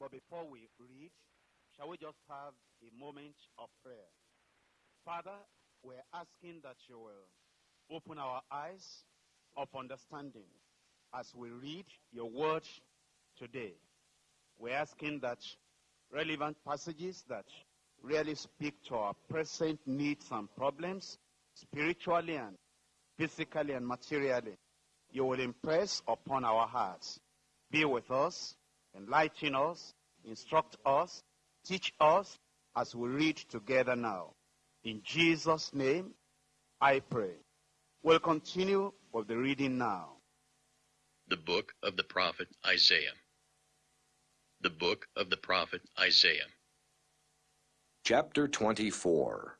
But before we read, shall we just have a moment of prayer? Father, we're asking that you will open our eyes of understanding as we read your word today. We're asking that relevant passages that really speak to our present needs and problems, spiritually and physically and materially, you will impress upon our hearts. Be with us, enlighten us, instruct us, teach us as we read together now. In Jesus' name, I pray. We'll continue with the reading now. The book of the prophet Isaiah. The book of the prophet Isaiah. Chapter 24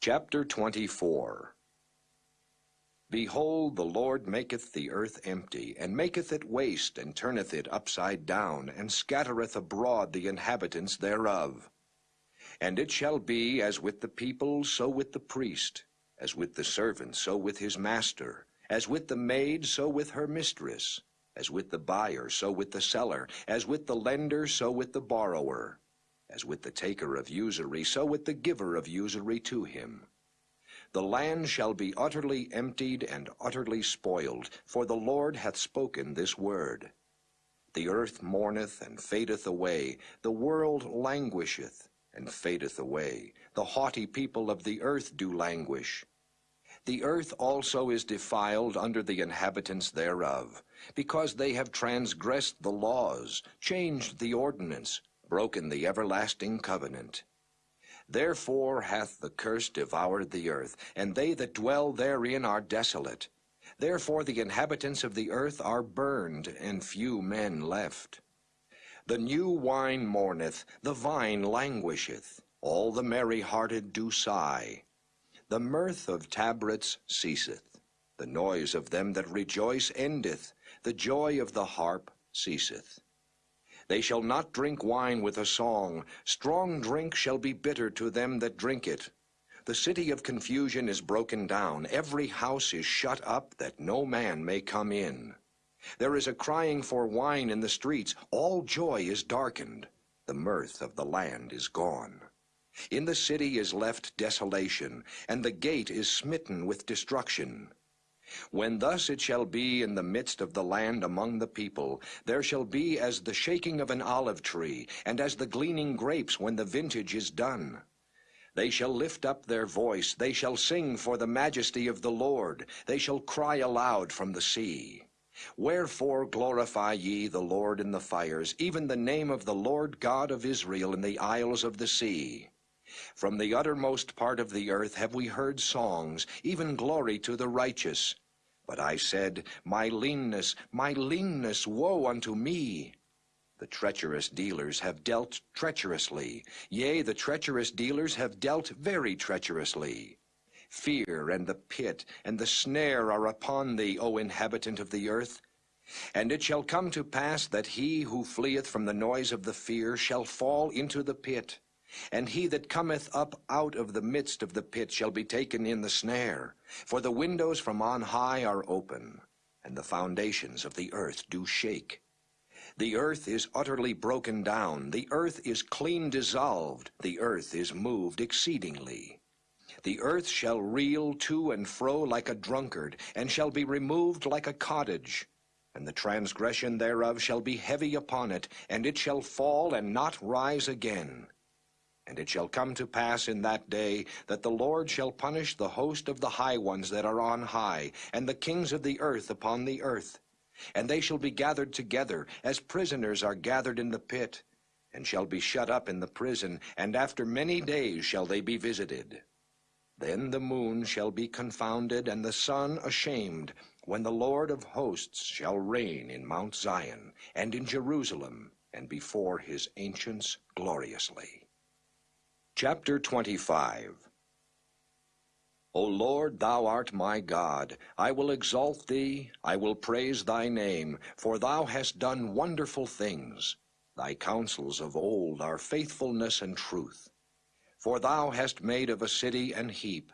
Chapter 24 Behold, the Lord maketh the earth empty, and maketh it waste, and turneth it upside down, and scattereth abroad the inhabitants thereof. And it shall be as with the people, so with the priest, as with the servant, so with his master, as with the maid, so with her mistress, as with the buyer, so with the seller, as with the lender, so with the borrower, as with the taker of usury, so with the giver of usury to him. The land shall be utterly emptied and utterly spoiled, for the Lord hath spoken this word. The earth mourneth and fadeth away, the world languisheth and fadeth away. The haughty people of the earth do languish. The earth also is defiled under the inhabitants thereof, because they have transgressed the laws, changed the ordinance, broken the everlasting covenant. Therefore hath the curse devoured the earth, and they that dwell therein are desolate. Therefore the inhabitants of the earth are burned, and few men left. The new wine mourneth, the vine languisheth, all the merry-hearted do sigh. The mirth of tabrets ceaseth, the noise of them that rejoice endeth, the joy of the harp ceaseth. They shall not drink wine with a song, strong drink shall be bitter to them that drink it. The city of confusion is broken down, every house is shut up, that no man may come in. There is a crying for wine in the streets, all joy is darkened, the mirth of the land is gone. In the city is left desolation, and the gate is smitten with destruction. When thus it shall be in the midst of the land among the people, there shall be as the shaking of an olive tree, and as the gleaning grapes when the vintage is done. They shall lift up their voice, they shall sing for the majesty of the Lord, they shall cry aloud from the sea. Wherefore glorify ye the Lord in the fires, even the name of the Lord God of Israel in the isles of the sea. From the uttermost part of the earth have we heard songs, even glory to the righteous. But I said, My leanness, my leanness, woe unto me! The treacherous dealers have dealt treacherously. Yea, the treacherous dealers have dealt very treacherously. Fear and the pit and the snare are upon thee, O inhabitant of the earth. And it shall come to pass that he who fleeth from the noise of the fear shall fall into the pit. And he that cometh up out of the midst of the pit shall be taken in the snare. For the windows from on high are open, and the foundations of the earth do shake. The earth is utterly broken down, the earth is clean dissolved, the earth is moved exceedingly. The earth shall reel to and fro like a drunkard, and shall be removed like a cottage. And the transgression thereof shall be heavy upon it, and it shall fall and not rise again. And it shall come to pass in that day that the Lord shall punish the host of the high ones that are on high, and the kings of the earth upon the earth. And they shall be gathered together, as prisoners are gathered in the pit, and shall be shut up in the prison, and after many days shall they be visited. Then the moon shall be confounded, and the sun ashamed, when the Lord of hosts shall reign in Mount Zion, and in Jerusalem, and before his ancients gloriously. Chapter 25 O Lord, thou art my God. I will exalt thee, I will praise thy name, for thou hast done wonderful things. Thy counsels of old are faithfulness and truth. For thou hast made of a city an heap,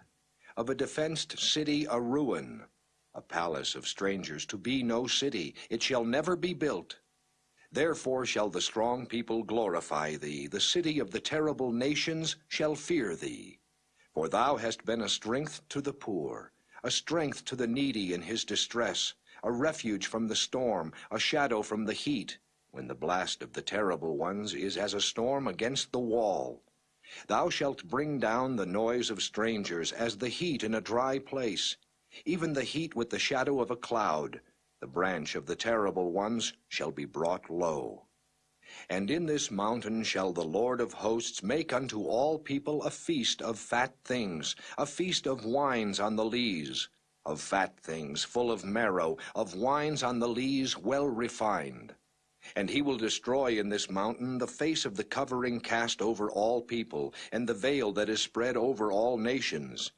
of a defenced city a ruin, a palace of strangers to be no city, it shall never be built. Therefore shall the strong people glorify thee, the city of the terrible nations shall fear thee. For thou hast been a strength to the poor, a strength to the needy in his distress, a refuge from the storm, a shadow from the heat, when the blast of the terrible ones is as a storm against the wall. Thou shalt bring down the noise of strangers as the heat in a dry place, even the heat with the shadow of a cloud, the branch of the terrible ones shall be brought low. And in this mountain shall the Lord of hosts make unto all people a feast of fat things, a feast of wines on the lees, of fat things full of marrow, of wines on the lees well refined. And he will destroy in this mountain the face of the covering cast over all people, and the veil that is spread over all nations.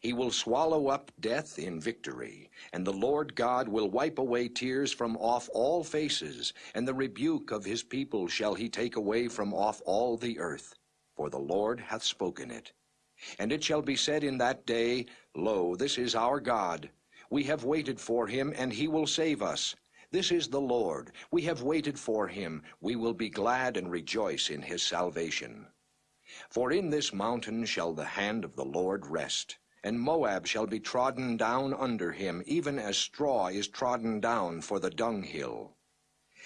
He will swallow up death in victory, and the Lord God will wipe away tears from off all faces, and the rebuke of his people shall he take away from off all the earth. For the Lord hath spoken it. And it shall be said in that day, Lo, this is our God. We have waited for him, and he will save us. This is the Lord. We have waited for him. We will be glad and rejoice in his salvation. For in this mountain shall the hand of the Lord rest and Moab shall be trodden down under him, even as straw is trodden down for the dunghill.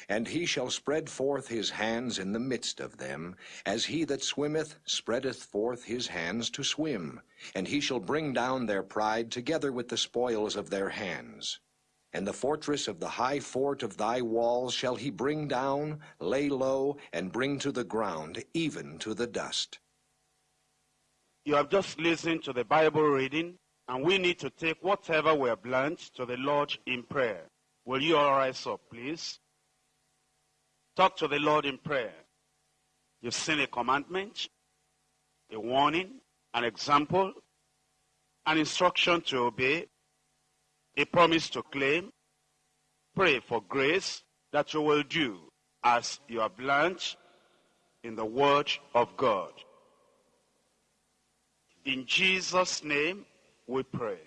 And he shall spread forth his hands in the midst of them, as he that swimmeth spreadeth forth his hands to swim. And he shall bring down their pride together with the spoils of their hands. And the fortress of the high fort of thy walls shall he bring down, lay low, and bring to the ground, even to the dust. You have just listened to the Bible reading, and we need to take whatever we have learned to the Lord in prayer. Will you all rise up, please? Talk to the Lord in prayer. You've seen a commandment, a warning, an example, an instruction to obey, a promise to claim. Pray for grace that you will do as you have learned in the Word of God. In Jesus' name we pray.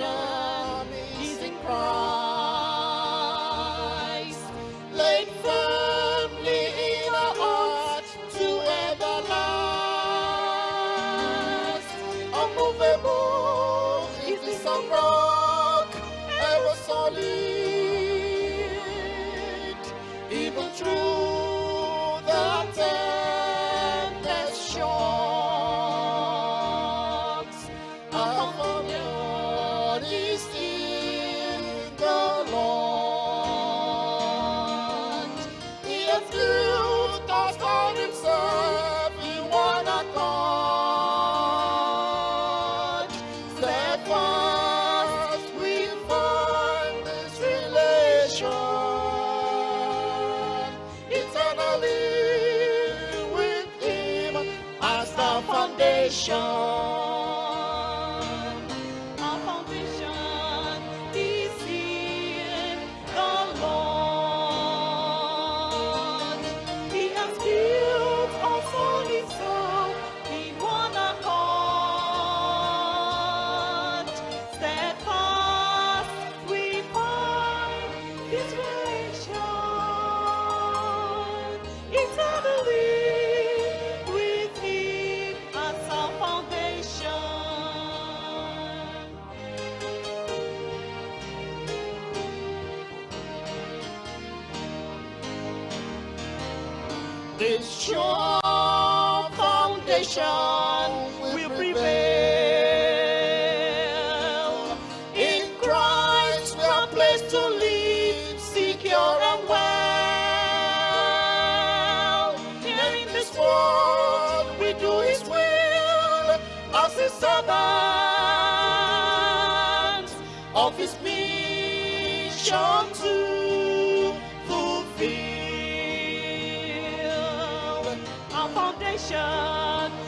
Is in Christ, laid firmly in to everlast. Ever solid, even through chamou. nation will prevail. In Christ we are placed to live secure and well. Here in this world we do His will as His servants of His mission too. 家。